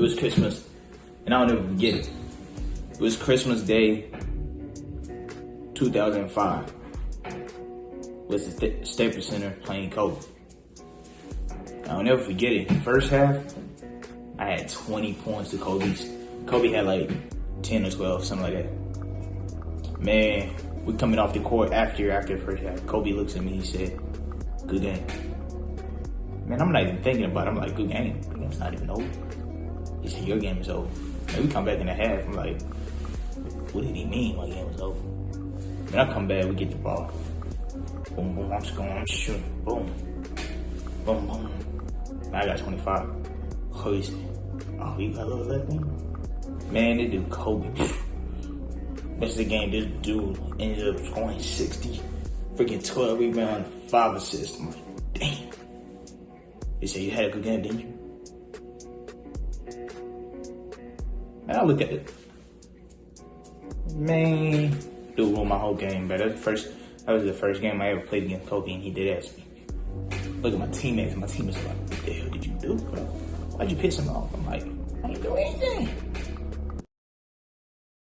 It was Christmas, and I'll never forget it. It was Christmas Day, 2005. Was the Sta- Staples Center playing Kobe. I'll never forget it. First half, I had 20 points to Kobe's. Kobe had like 10 or 12, something like that. Man, we coming off the court after after first half. Kobe looks at me, he said, good game. Man, I'm not even thinking about it. I'm like, good game. Game's not even over. He said, your game is over. And we come back in the half. I'm like, what did he mean my game was over? Then I come back, we get the ball. Boom, boom, I'm scoring, I'm shooting. Boom. Boom, boom. Now I got 25. Oh, he oh, you got a little left in? Man, this dude Kobe. That's the game. This dude ended up scoring 60. Freaking 12 rebounds, 5 assists. I'm like, damn. He said, you had a good game, didn't you? Man, I look at it. Man, dude won my whole game, but that's the first, that was the first game I ever played against Kobe, and he did ask me. Look at my teammates, my teammates are like, what the hell did you do, bro? Why'd you piss him off? I'm like, I didn't do anything.